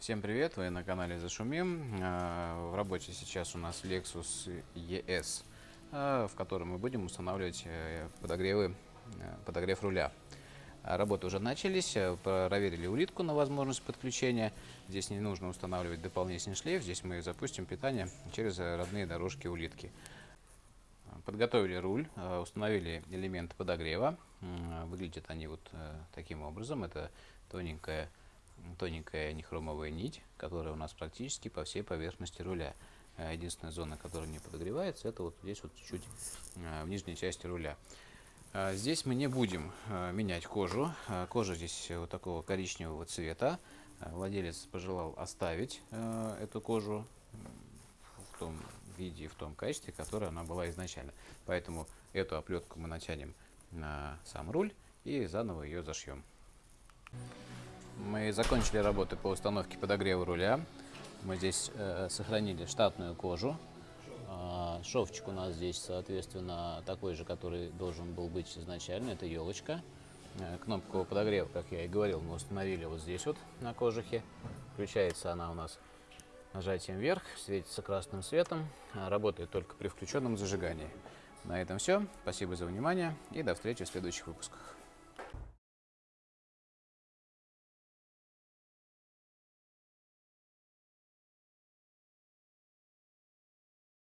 Всем привет, вы на канале Зашумим. А, В работе сейчас у нас Lexus ES, а, в котором мы будем устанавливать э, подогревы, э, подогрев руля. А, Работы уже начались, э, проверили улитку на возможность подключения. Здесь не нужно устанавливать дополнительный шлейф, здесь мы запустим питание через родные дорожки улитки. Подготовили руль, установили элементы подогрева. Выглядят они вот таким образом. Это тоненькая, тоненькая нехромовая нить, которая у нас практически по всей поверхности руля. Э, Единственная зона, которая не подогревается, это вот здесь вот чуть э, в нижней части руля. Э, Здесь мы не будем менять кожу. Кожа здесь вот такого коричневого цвета. Владелец пожелал оставить эту кожу в том виде и в том качестве, которое она была изначально. Поэтому эту оплетку мы натянем на сам руль и заново ее зашьем. Мы закончили работы по установке подогрева руля. Мы здесь э, сохранили штатную кожу. А, шовчик у нас здесь, соответственно, такой же, который должен был быть изначально. Это елочка. Э, кнопку подогрева, как я и говорил, мы установили вот здесь вот на кожухе. Включается она у нас нажатием вверх, светится красным светом, а, работает только при включенном зажигании. На этом все. Спасибо за внимание и до встречи в следующих выпусках.